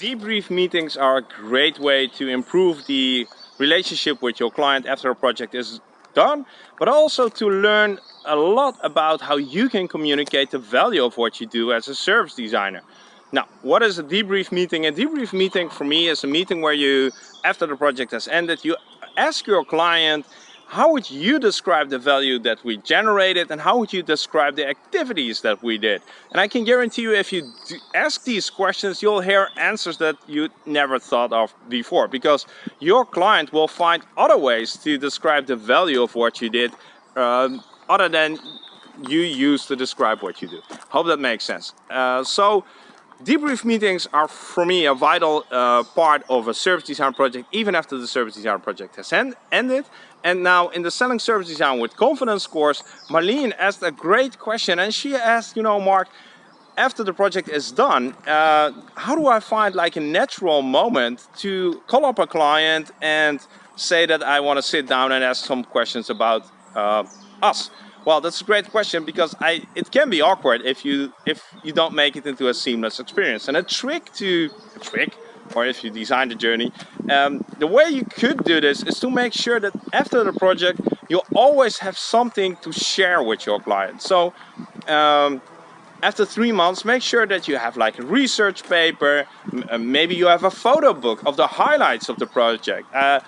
Debrief meetings are a great way to improve the relationship with your client after a project is done, but also to learn a lot about how you can communicate the value of what you do as a service designer. Now, what is a debrief meeting? A debrief meeting for me is a meeting where you, after the project has ended, you ask your client how would you describe the value that we generated and how would you describe the activities that we did? And I can guarantee you if you ask these questions, you'll hear answers that you never thought of before because your client will find other ways to describe the value of what you did um, other than you use to describe what you do. Hope that makes sense. Uh, so Debrief meetings are for me a vital uh, part of a service design project even after the service design project has end ended. And now in the selling service design with confidence course, Marlene asked a great question and she asked, you know, Mark, after the project is done, uh, how do I find like a natural moment to call up a client and say that I want to sit down and ask some questions about uh, us? Well, that's a great question because I it can be awkward if you if you don't make it into a seamless experience. And a trick to a trick, or if you design the journey, um, the way you could do this is to make sure that after the project you always have something to share with your client. So um, after three months, make sure that you have like a research paper, uh, maybe you have a photo book of the highlights of the project. Uh,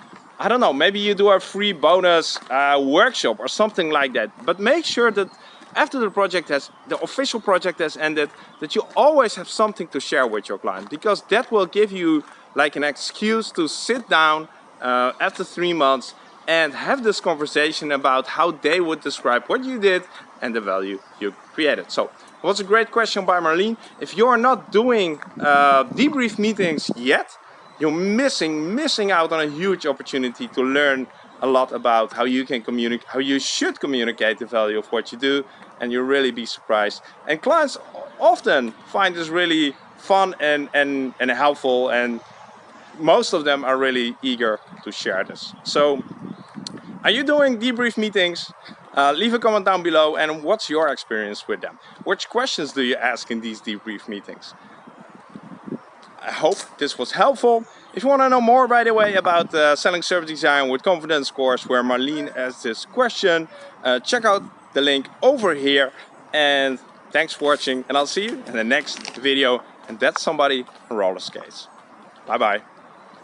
I don't know, maybe you do a free bonus uh, workshop or something like that. But make sure that after the project has, the official project has ended, that you always have something to share with your client because that will give you like an excuse to sit down uh, after three months and have this conversation about how they would describe what you did and the value you created. So it was a great question by Marlene. If you're not doing uh, debrief meetings yet, you're missing missing out on a huge opportunity to learn a lot about how you can communicate how you should communicate the value of what you do and you'll really be surprised. And clients often find this really fun and and and helpful and most of them are really eager to share this. So are you doing debrief meetings? Uh, leave a comment down below and what's your experience with them? Which questions do you ask in these debrief meetings I hope this was helpful. If you want to know more, by the way, about uh, selling service design with confidence course where Marlene asked this question, uh, check out the link over here. And thanks for watching and I'll see you in the next video. And that's somebody on roller skates. Bye bye.